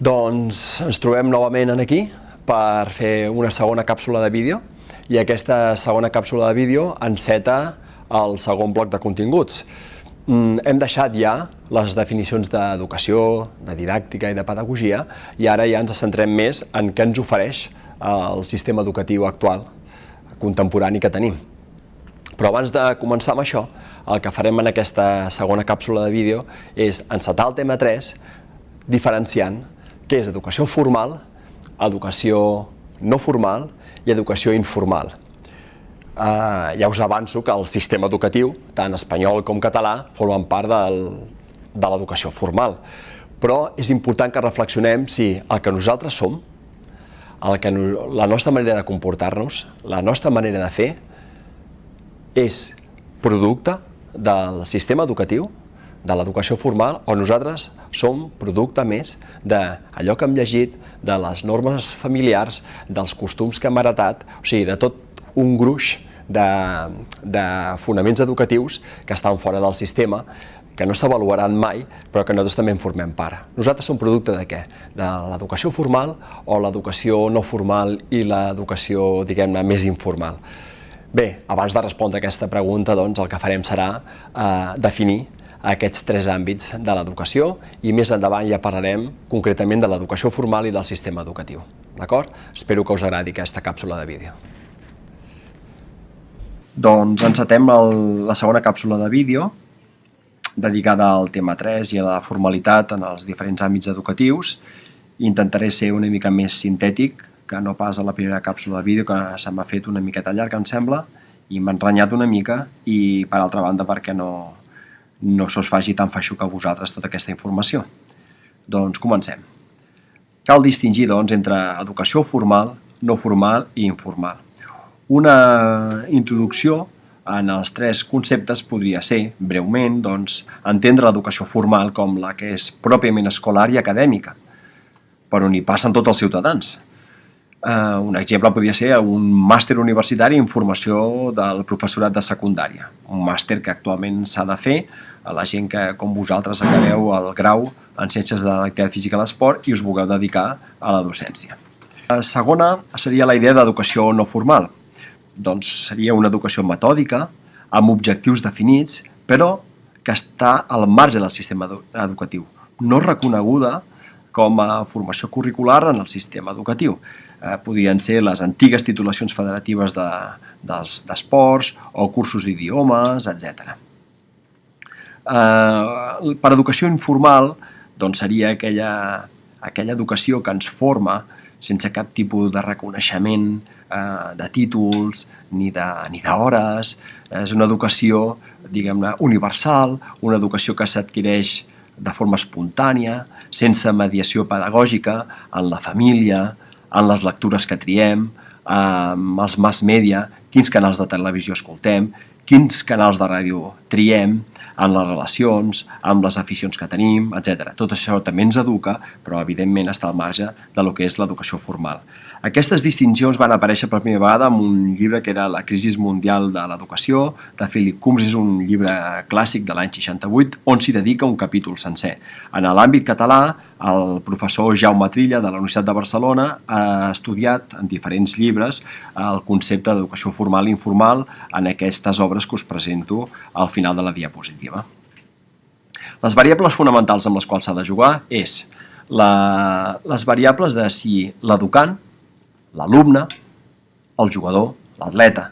Doncs ens trobem novament en aquí per fer una segona càpsula de vídeo i aquesta segona càpsula de vídeo enceta el segon bloc de continguts. Mm, hem deixat ja les definicions d'educació, de didàctica i de pedagogia i ara ja ens centrem més en què ens ofereix el sistema educatiu actual, contemporani que tenim. Però abans de començar amb això, el que farem en aquesta segona càpsula de vídeo és encetar el tema 3 diferenciant que és educació formal, educació no formal i educació informal. Uh, ja us avanço que el sistema educatiu, tant espanyol com català, formen part del, de l'educació formal. Però és important que reflexionem si el que nosaltres som, el que no, la nostra manera de comportar-nos, la nostra manera de fer, és producte del sistema educatiu de l'educació formal o nosaltres som producte més d'allò que hem llegit, de les normes familiars, dels costums que hem heretat, o sigui, de tot un gruix de, de fonaments educatius que estan fora del sistema, que no s'avaluaran mai, però que nosaltres també en formem part. Nosaltres som producte de què? De l'educació formal o l'educació no formal i l'educació, diguem-ne, més informal. Bé, abans de respondre a aquesta pregunta, doncs, el que farem serà eh, definir aquests tres àmbits de l'educació i més endavant ja parlarem concretament de l'educació formal i del sistema educatiu. D'acord? Espero que us agradi aquesta càpsula de vídeo. Doncs encetem el, la segona càpsula de vídeo dedicada al tema 3 i a la formalitat en els diferents àmbits educatius. Intentaré ser una mica més sintètic que no pas a la primera càpsula de vídeo que se m'ha fet una miqueta llarga, em sembla, i m'ha enrenyat una mica i, per altra banda, perquè no, no se us faci tan feixuc a vosaltres tota aquesta informació. Doncs comencem. Cal distingir doncs, entre educació formal, no formal i informal. Una introducció en els tres conceptes podria ser, breument, doncs, entendre l'educació formal com la que és pròpiament escolar i acadèmica, per on hi passen tots els ciutadans. Uh, un exemple podria ser un màster universitari en formació del professorat de secundària, un màster que actualment s'ha de fer a la gent que, com vosaltres, acabeu el grau en Ciències de l'Activitat Física i l'Esport i us vulgueu dedicar a la docència. La segona seria la idea d'educació no formal. Doncs seria una educació metòdica, amb objectius definits, però que està al marge del sistema educatiu, no reconeguda com a formació curricular en el sistema educatiu. Eh, podrien ser les antigues titulacions federatives d'esports de, o cursos d'idiomes, etc. Eh, per educació informal doncs seria aquella, aquella educació que ens forma sense cap tipus de reconeixement eh, de títols ni d'hores. És una educació, diguem-ne, universal, una educació que s'adquireix de forma espontània, sense mediació pedagògica, en la família, en les lectures que triem, amb els mass media, quins canals de televisió escoltem, quins canals de ràdio triem, en les relacions, amb les aficions que tenim, etc. Tot això també ens educa, però evidentment està al marge de lo que és l'educació formal. Aquestes distincions van aparèixer per primera vegada en un llibre que era La crisi mundial de l'educació, de Philip Coombs, és un llibre clàssic de l'any 68, on s'hi dedica un capítol sencer. En l'àmbit català, el professor Jaume Trilla de la Universitat de Barcelona ha estudiat en diferents llibres el concepte d'educació formal i informal en aquestes obres que us presento al final de la diapositiva. Les variables fonamentals amb les quals s'ha de jugar és la, les variables de si l'educant l'alumne, el jugador, l'atleta,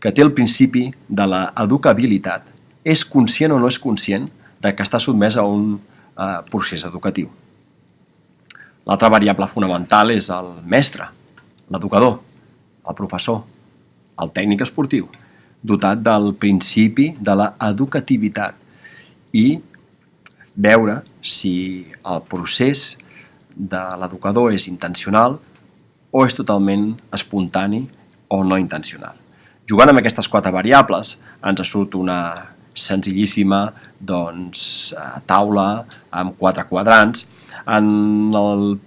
que té el principi de l'educabilitat, és conscient o no és conscient de que està sotmès a un eh, procés educatiu. L'altra variable fonamental és el mestre, l'educador, el professor, el tècnic esportiu, dotat del principi de l'educativitat i veure si el procés de l'educador és intencional o és totalment espontani o no intencional. Jugant amb aquestes quatre variables ens surt una senzillíssima doncs, eh, taula amb quatre quadrants. En el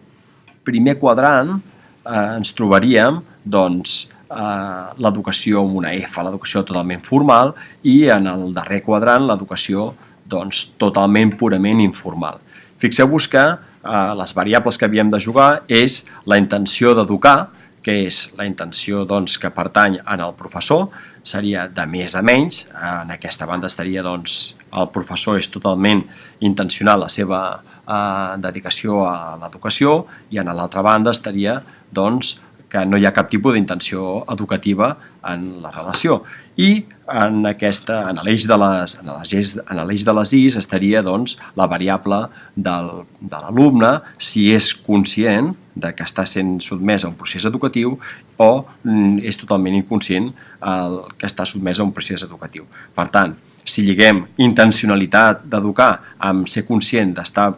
primer quadrant eh, ens trobaríem doncs, eh, l'educació amb una F, l'educació totalment formal, i en el darrer quadrant l'educació doncs, totalment purament informal. Fixeu-vos que eh, les variables que havíem de jugar és la intenció d'educar, que és la intenció doncs, que pertany en el professor, seria de més a menys, en aquesta banda estaria doncs, el professor és totalment intencional la seva eh, dedicació a l'educació i en l'altra banda estaria doncs, que no hi ha cap tipus d'intenció educativa en la relació. I en, aquesta, en l'eix de, les, en en l'eix de les is estaria doncs, la variable del, de l'alumne si és conscient de que està sent sotmès a un procés educatiu o mm, és totalment inconscient el que està sotmès a un procés educatiu. Per tant, si lliguem intencionalitat d'educar amb ser conscient d'estar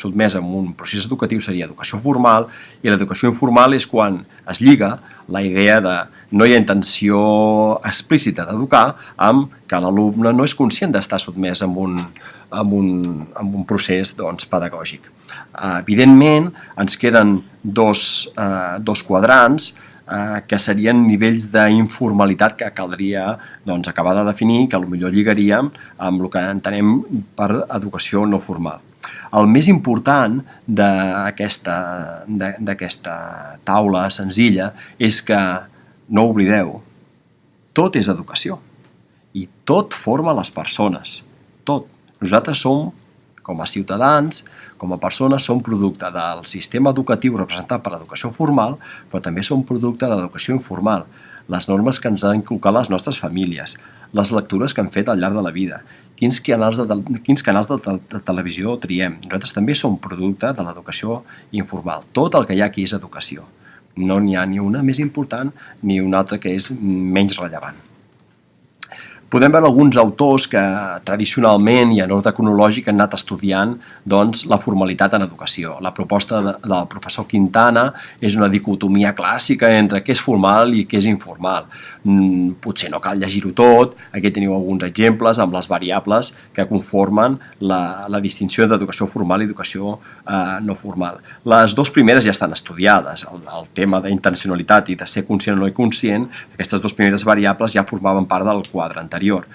sotmès a un procés educatiu seria educació formal i l'educació informal és quan es lliga la idea de no hi ha intenció explícita d'educar amb que l'alumne no és conscient d'estar sotmès a un, a un, a un procés doncs, pedagògic. Evidentment, ens queden dos, eh, dos quadrants eh, que serien nivells d'informalitat que caldria doncs, acabar de definir, que millor lligaríem amb el que entenem per educació no formal. El més important d'aquesta taula senzilla és que, no oblideu, tot és educació i tot forma les persones, tot. Nosaltres som, com a ciutadans, com a persones som producte del sistema educatiu representat per l'educació formal, però també som producte de l'educació informal, les normes que ens han inculcat les nostres famílies, les lectures que han fet al llarg de la vida, quins canals de, quins canals de, de, de televisió triem. Nosaltres també som producte de l'educació informal. Tot el que hi ha aquí és educació. No n'hi ha ni una més important ni una altra que és menys rellevant podem veure alguns autors que tradicionalment i en ordre cronològic han anat estudiant doncs, la formalitat en educació. La proposta de, del professor Quintana és una dicotomia clàssica entre què és formal i què és informal. Mm, potser no cal llegir-ho tot, aquí teniu alguns exemples amb les variables que conformen la, la distinció d'educació formal i educació eh, no formal. Les dues primeres ja estan estudiades, el, el tema d'intencionalitat i de ser conscient o no conscient, aquestes dues primeres variables ja formaven part del quadre anterior anterior.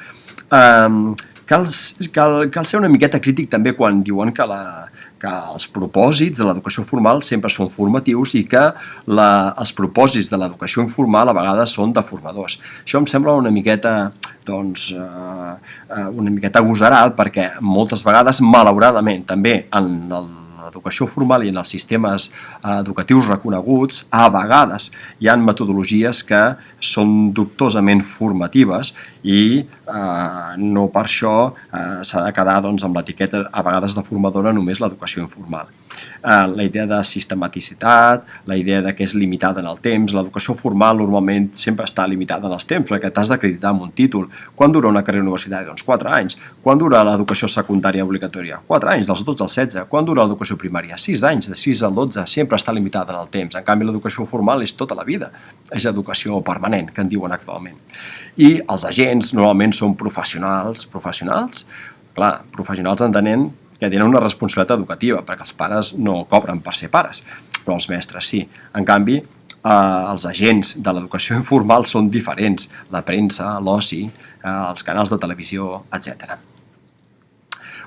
Um, cal, cal, cal ser una miqueta crític també quan diuen que, la, que els propòsits de l'educació formal sempre són formatius i que la, els propòsits de l'educació informal a vegades són deformadors. Això em sembla una miqueta, doncs, uh, uh, una miqueta agosarat perquè moltes vegades, malauradament, també en el l'educació formal i en els sistemes eh, educatius reconeguts, a vegades hi han metodologies que són dubtosament formatives i eh, no per això eh, s'ha de quedar doncs, amb l'etiqueta a vegades de formadora només l'educació informal. Eh, la idea de sistematicitat, la idea de que és limitada en el temps, l'educació formal normalment sempre està limitada en els temps perquè t'has d'acreditar amb un títol. Quan dura una carrera universitària? Doncs 4 anys. Quan dura l'educació secundària obligatòria? 4 anys, dels 12 als 16. Quan dura l'educació primària, 6 anys, de 6 al 12, sempre està limitada en el temps. En canvi, l'educació formal és tota la vida, és educació permanent, que en diuen actualment. I els agents normalment són professionals, professionals, clar, professionals entenent que tenen una responsabilitat educativa, perquè els pares no cobren per ser pares, però els mestres sí. En canvi, eh, els agents de l'educació informal són diferents, la premsa, l'oci, eh, els canals de televisió, etc.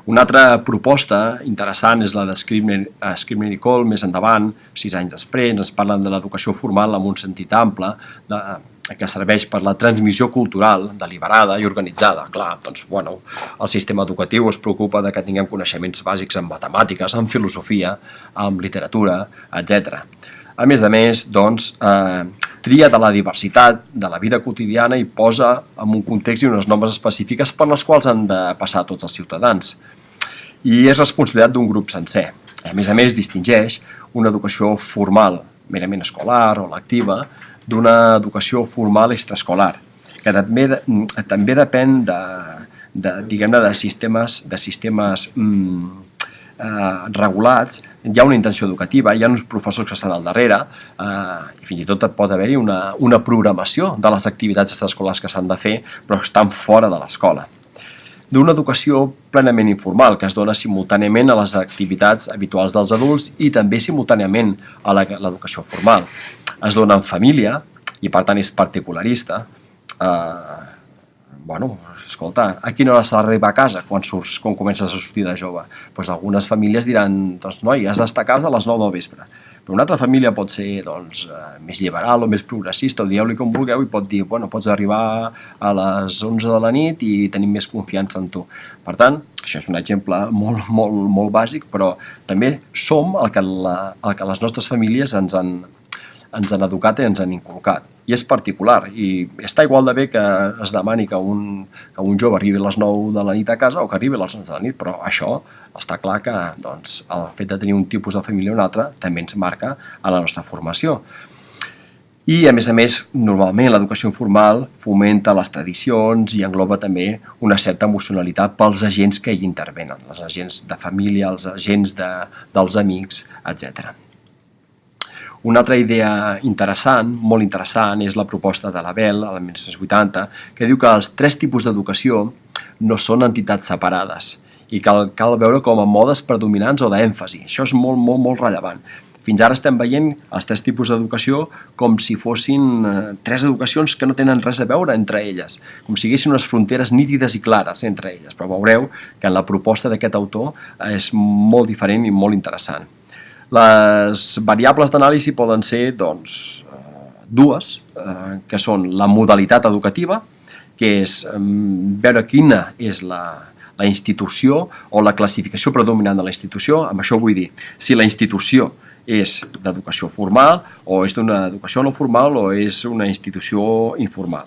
Una altra proposta interessant és la de Scribner i Cole, més endavant, sis anys després, ens parlen de l'educació formal amb un sentit ample, de, que serveix per la transmissió cultural deliberada i organitzada. Clar, doncs, bueno, el sistema educatiu es preocupa de que tinguem coneixements bàsics en matemàtiques, en filosofia, en literatura, etc. A més a més, doncs, eh, tria de la diversitat de la vida quotidiana i posa en un context i unes normes específiques per les quals han de passar tots els ciutadans. I és responsabilitat d'un grup sencer. A més a més, distingeix una educació formal, merament escolar o lectiva, d'una educació formal extraescolar, que també, també depèn de, de, diguem-ne, de sistemes, de sistemes mm, eh, regulats, hi ha una intenció educativa, hi ha uns professors que estan al darrere eh, i fins i tot pot haver-hi una, una programació de les activitats extraescolars que s'han de fer però estan fora de l'escola d'una educació plenament informal que es dona simultàniament a les activitats habituals dels adults i també simultàniament a l'educació formal. Es dona en família i per tant és particularista, eh, bueno, escolta, a quina hora s'ha d'arribar a casa quan, surts, quan comences a sortir de jove? Pues algunes famílies diran, doncs noi, has d'estar a casa a les 9 del vespre. Però una altra família pot ser doncs, eh, més liberal o més progressista, o dieu-li com vulgueu, i pot dir, bueno, pots arribar a les 11 de la nit i tenim més confiança en tu. Per tant, això és un exemple molt, molt, molt bàsic, però també som el que, la, el que les nostres famílies ens han, ens han educat i ens han inculcat. I és particular, i està igual de bé que es demani que un, que un jove arribi a les 9 de la nit a casa o que arribi a les 11 de la nit, però això està clar que doncs, el fet de tenir un tipus de família o un altre també ens marca a la nostra formació. I, a més a més, normalment l'educació informal fomenta les tradicions i engloba també una certa emocionalitat pels agents que hi intervenen, els agents de família, els agents de, dels amics, etc. Una altra idea interessant, molt interessant, és la proposta de l'Abel, a la 1980, que diu que els tres tipus d'educació no són entitats separades i cal, cal veure com a modes predominants o d'èmfasi. Això és molt, molt, molt rellevant. Fins ara estem veient els tres tipus d'educació com si fossin eh, tres educacions que no tenen res a veure entre elles, com si haguessin unes fronteres nítides i clares entre elles, però veureu que en la proposta d'aquest autor és molt diferent i molt interessant. Les variables d'anàlisi poden ser doncs, eh, dues, eh, que són la modalitat educativa, que és veure quina és la, la institució o la classificació predominant de la institució. Amb això vull dir, si la institució és d'educació formal o és d'una educació no formal o és una institució informal.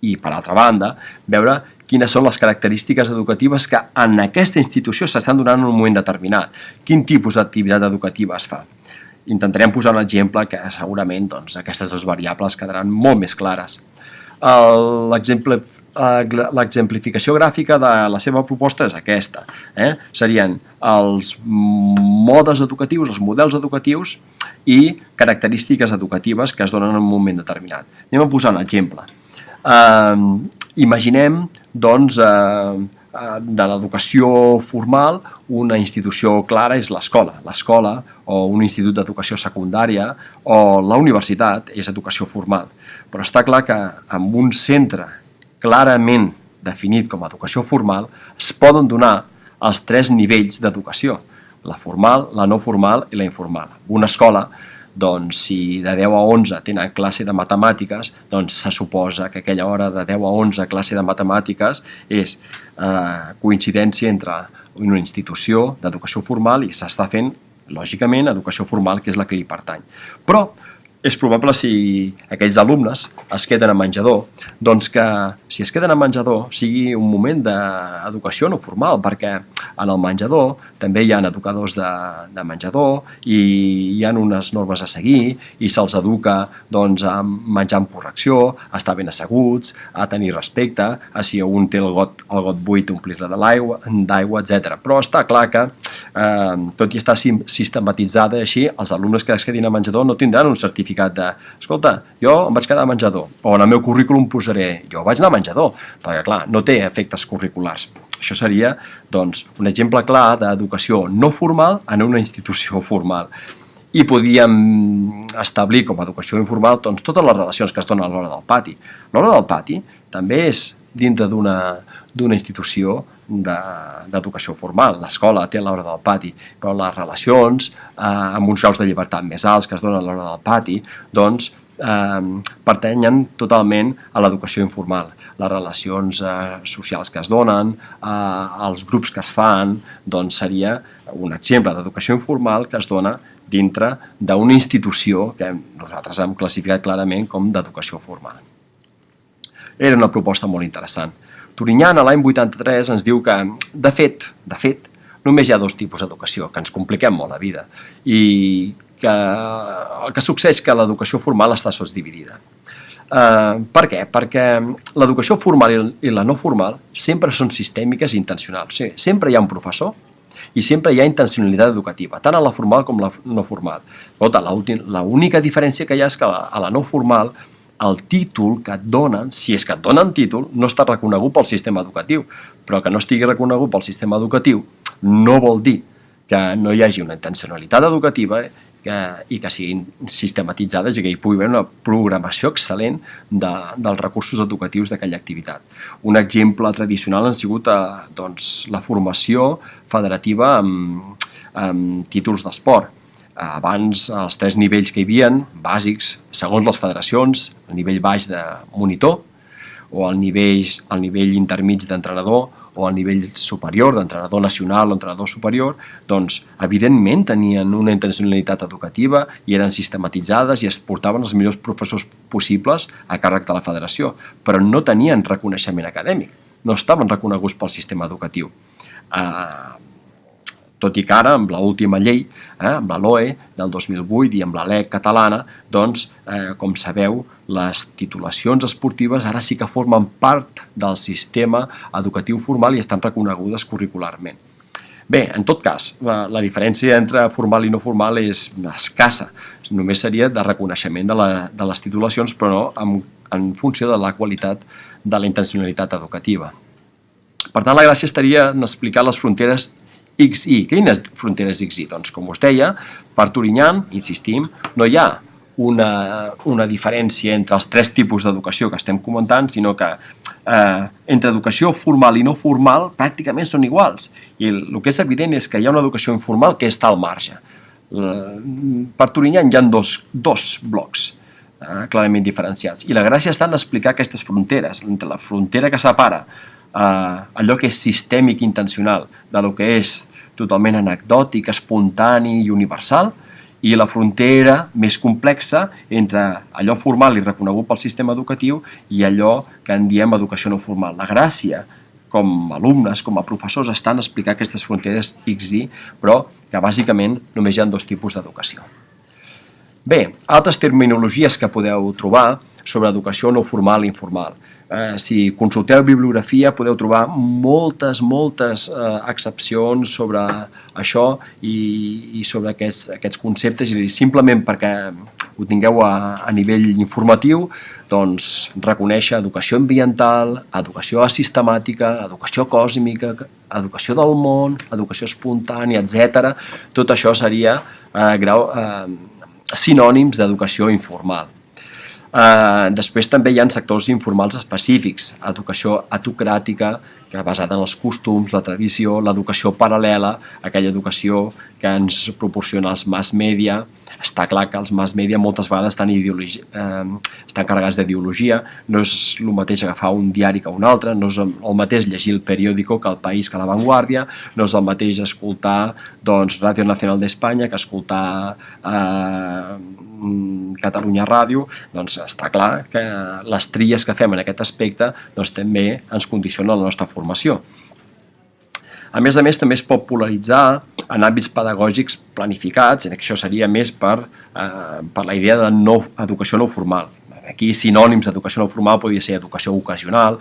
I, per altra banda, veure quines són les característiques educatives que en aquesta institució s'estan donant en un moment determinat, quin tipus d'activitat educativa es fa. Intentarem posar un exemple que segurament doncs, aquestes dues variables quedaran molt més clares. L'exemplificació gràfica de la seva proposta és aquesta. Eh? Serien els modes educatius, els models educatius i característiques educatives que es donen en un moment determinat. Anem a posar un exemple. Uh, imaginem, doncs, eh, eh, de l'educació formal, una institució clara és l'escola. L'escola o un institut d'educació secundària o la universitat és educació formal. Però està clar que amb un centre clarament definit com a educació formal es poden donar els tres nivells d'educació, la formal, la no formal i la informal. Una escola doncs si de 10 a 11 tenen classe de matemàtiques, doncs se suposa que aquella hora de 10 a 11 classe de matemàtiques és eh, coincidència entre una institució d'educació formal i s'està fent, lògicament, educació formal, que és la que hi pertany. Però és probable si aquells alumnes es queden a menjador, doncs que si es queden a menjador sigui un moment d'educació no formal, perquè en el menjador també hi ha educadors de, de menjador i hi ha unes normes a seguir i se'ls educa doncs, a menjar amb correcció, a estar ben asseguts, a tenir respecte, a si un té el got, el got buit omplir-la d'aigua, etc. Però està clar que, eh, tot i estar sistematitzada així, els alumnes que es quedin a menjador no tindran un certificat certificat de, escolta, jo em vaig quedar a menjador, o en el meu currículum posaré, jo vaig anar a menjador, perquè clar, no té efectes curriculars. Això seria doncs, un exemple clar d'educació no formal en una institució formal. I podíem establir com a educació informal doncs, totes les relacions que es donen a l'hora del pati. L'hora del pati també és dintre d'una institució d'educació de, formal. L'escola té l'hora del pati, però les relacions eh, amb uns graus de llibertat més alts que es donen a l'hora del pati, doncs eh, pertanyen totalment a l'educació informal. Les relacions eh, socials que es donen, eh, els grups que es fan, doncs seria un exemple d'educació informal que es dona dintre d'una institució que nosaltres hem classificat clarament com d'educació formal. Era una proposta molt interessant. Turinyana l'any 83 ens diu que, de fet, de fet, només hi ha dos tipus d'educació, que ens compliquem molt la vida, i que el que succeeix que l'educació formal està sols dividida. Uh, per què? Perquè l'educació formal i la no formal sempre són sistèmiques i intencionals. O sigui, sempre hi ha un professor i sempre hi ha intencionalitat educativa, tant a la formal com a la no formal. L'única diferència que hi ha és que a la no formal el títol que et donen, si és que et donen títol, no està reconegut pel sistema educatiu, però que no estigui reconegut pel sistema educatiu no vol dir que no hi hagi una intencionalitat educativa que, i que siguin sistematitzades i que hi pugui haver una programació excel·lent de, dels recursos educatius d'aquella activitat. Un exemple tradicional ha sigut eh, doncs, la formació federativa amb, amb títols d'esport. Abans, els tres nivells que hi havia, bàsics, segons les federacions, el nivell baix de monitor, o el nivell, el nivell intermig d'entrenador, o al nivell superior, d'entrenador nacional o entrenador superior, doncs evidentment tenien una intencionalitat educativa i eren sistematitzades i es portaven els millors professors possibles a càrrec de la federació, però no tenien reconeixement acadèmic, no estaven reconeguts pel sistema educatiu. Uh, tot i que ara, amb l'última llei, eh, amb la LOE del 2008 i amb la LEC catalana, doncs, eh, com sabeu, les titulacions esportives ara sí que formen part del sistema educatiu formal i estan reconegudes curricularment. Bé, en tot cas, la, la diferència entre formal i no formal és escassa. Només seria de reconeixement de, la, de les titulacions, però no en, en funció de la qualitat de la intencionalitat educativa. Per tant, la gràcia estaria en explicar les fronteres XI. Quines fronteres XI? Doncs, com us deia, per Turinyan, insistim, no hi ha una, una diferència entre els tres tipus d'educació que estem comentant, sinó que eh, entre educació formal i no formal pràcticament són iguals. I el, el que és evident és que hi ha una educació informal que està al marge. Per Turinyan hi ha dos, dos blocs eh, clarament diferenciats. I la gràcia està en explicar aquestes fronteres, entre la frontera que separa eh, allò que és sistèmic intencional de lo que és totalment anecdòtic, espontani i universal, i la frontera més complexa entre allò formal i reconegut pel sistema educatiu i allò que en diem educació no formal. La gràcia, com a alumnes, com a professors, estan a explicar aquestes fronteres X i, però que bàsicament només hi ha dos tipus d'educació. Bé, altres terminologies que podeu trobar sobre educació no formal i informal. Eh, si consulteu bibliografia podeu trobar moltes, moltes eh, excepcions sobre això i, i sobre aquests, aquests conceptes i simplement perquè ho tingueu a, a nivell informatiu, doncs reconèixer educació ambiental, educació asistemàtica, educació còsmica, educació del món, educació espontània, etc. Tot això seria eh, grau, eh, sinònims d'educació informal. Eh, després també hi ha sectors informals específics, educació autocràtica, que basada en els costums, la tradició, l'educació paral·lela, aquella educació que ens proporciona els mass media, està clar que els mass media moltes vegades estan, eh, estan carregats d'ideologia, no és el mateix agafar un diari que un altre, no és el mateix llegir el periòdico que el País que la Vanguardia, no és el mateix escoltar doncs, Ràdio Nacional d'Espanya que escoltar eh, Catalunya Ràdio, doncs està clar que les tries que fem en aquest aspecte doncs, també ens condicionen la nostra formació. A més a més, també es pot polaritzar en àmbits pedagògics planificats, en això seria més per, eh, per la idea de no, educació no formal. Aquí sinònims d'educació no formal podria ser educació ocasional,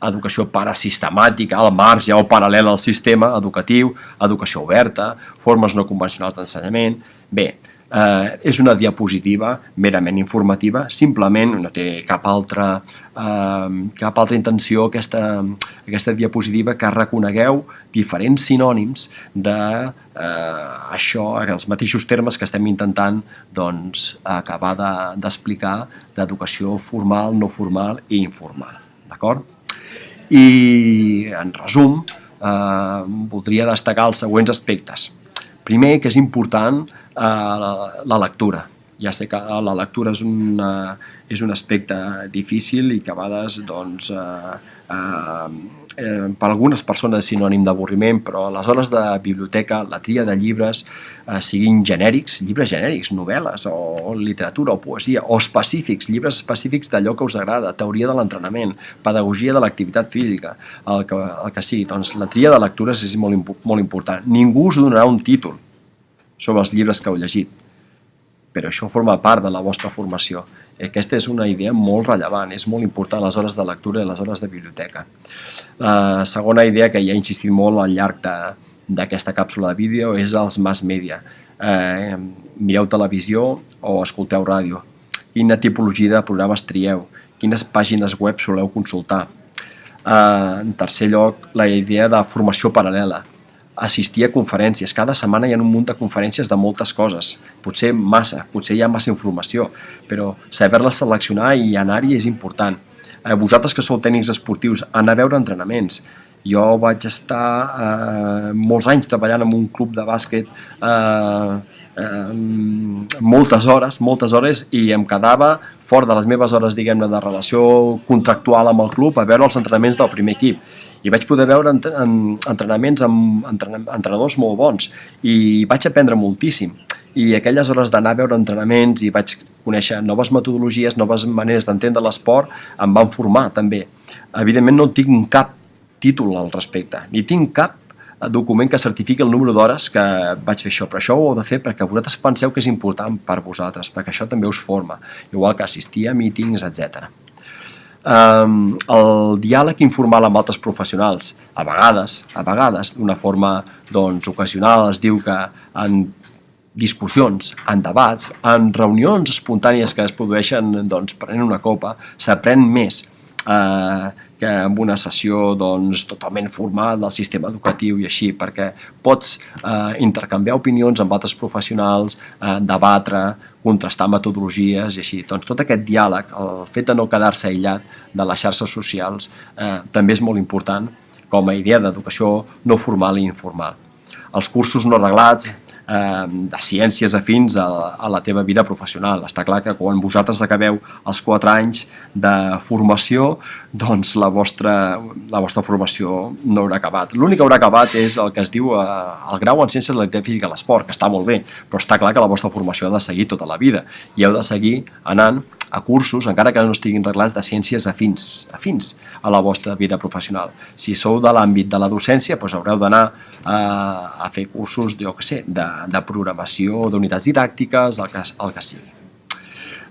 educació parasistemàtica, al marge o paral·lel al sistema educatiu, educació oberta, formes no convencionals d'ensenyament... Bé, eh, és una diapositiva merament informativa, simplement no té cap altra, eh, cap altra intenció aquesta, aquesta diapositiva que reconegueu diferents sinònims de eh, això, els mateixos termes que estem intentant doncs, acabar d'explicar de, d'educació formal, no formal i informal. D'acord? I, en resum, eh, voldria destacar els següents aspectes. Primer, que és important la, la lectura. Ja sé que la lectura és, una, és un aspecte difícil i que a vegades doncs, eh, eh, eh, per algunes persones és sinònim d'avorriment, però les hores de biblioteca, la tria de llibres, eh, siguin genèrics, llibres genèrics, novel·les o literatura o poesia, o específics, llibres específics d'allò que us agrada, teoria de l'entrenament, pedagogia de l'activitat física, el que, el que sigui. Doncs la tria de lectures és molt, molt important. Ningú us donarà un títol, sobre els llibres que heu llegit. Però això forma part de la vostra formació. Aquesta és una idea molt rellevant, és molt important les hores de lectura i les hores de biblioteca. La segona idea que ja he insistit molt al llarg d'aquesta càpsula de vídeo és els mass media. Eh, mireu televisió o escolteu ràdio. Quina tipologia de programes trieu? Quines pàgines web soleu consultar? Eh, en tercer lloc, la idea de formació paral·lela assistir a conferències. Cada setmana hi ha un munt de conferències de moltes coses. Potser massa, potser hi ha massa informació, però saber-la seleccionar i anar-hi és important. Eh, vosaltres que sou tècnics esportius, anar a veure entrenaments. Jo vaig estar eh, molts anys treballant en un club de bàsquet eh, eh, moltes hores, moltes hores i em quedava fora de les meves hores, diguem-ne, de relació contractual amb el club a veure els entrenaments del primer equip i vaig poder veure entrenaments amb entrenadors molt bons i vaig aprendre moltíssim i aquelles hores d'anar a veure entrenaments i vaig conèixer noves metodologies, noves maneres d'entendre l'esport, em van formar també. Evidentment no tinc cap títol al respecte, ni tinc cap document que certifiqui el número d'hores que vaig fer això, però això ho heu de fer perquè vosaltres penseu que és important per vosaltres, perquè això també us forma, igual que assistir a mítings, etc. Um, el diàleg informal amb altres professionals, a vegades, a vegades, d'una forma doncs, ocasional, es diu que en discussions, en debats, en reunions espontànies que es produeixen doncs, prenent una copa, s'aprèn més eh, que amb una sessió doncs, totalment formal del sistema educatiu i així, perquè pots eh, intercanviar opinions amb altres professionals, eh, debatre, contrastar metodologies i així. Doncs tot aquest diàleg, el fet de no quedar-se aïllat de les xarxes socials, eh, també és molt important com a idea d'educació no formal i informal. Els cursos no reglats, eh, de ciències afins a, a la teva vida professional. Està clar que quan vosaltres acabeu els 4 anys de formació, doncs la vostra, la vostra formació no haurà acabat. L'únic que haurà acabat és el que es diu eh, el grau en ciències de l'activitat física i l'esport, que està molt bé, però està clar que la vostra formació ha de seguir tota la vida i heu de seguir anant a cursos, encara que no estiguin reglats, de ciències afins, afins a la vostra vida professional. Si sou de l'àmbit de la docència, doncs haureu d'anar a, eh, a fer cursos, jo què sé, de, de programació, d'unitats didàctiques, el que, el que sigui.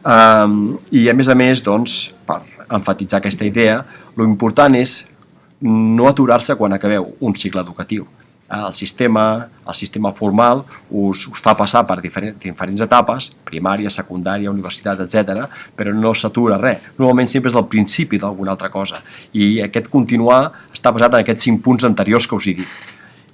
Um, I a més a més, doncs, per enfatitzar aquesta idea, lo important és no aturar-se quan acabeu un cicle educatiu el sistema, el sistema formal us, us fa passar per diferents, diferents etapes, primària, secundària, universitat, etc, però no s'atura res. Normalment sempre és el principi d'alguna altra cosa. I aquest continuar està basat en aquests cinc punts anteriors que us he dit.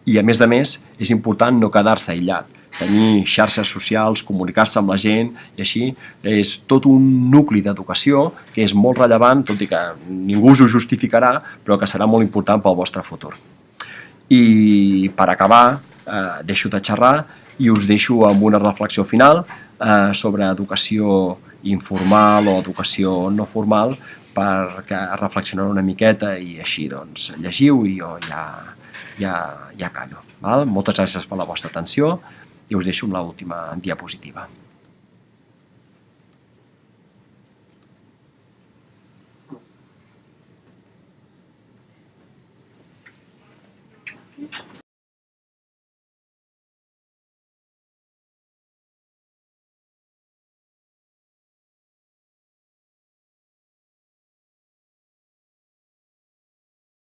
I a més a més, és important no quedar-se aïllat, tenir xarxes socials, comunicar-se amb la gent, i així és tot un nucli d'educació que és molt rellevant, tot i que ningú us ho justificarà, però que serà molt important pel vostre futur. I per acabar, eh, deixo de xerrar i us deixo amb una reflexió final eh, sobre educació informal o educació no formal perquè reflexionar una miqueta i així doncs llegiu i jo ja, ja, ja callo. Val? Moltes gràcies per la vostra atenció i us deixo amb l'última diapositiva.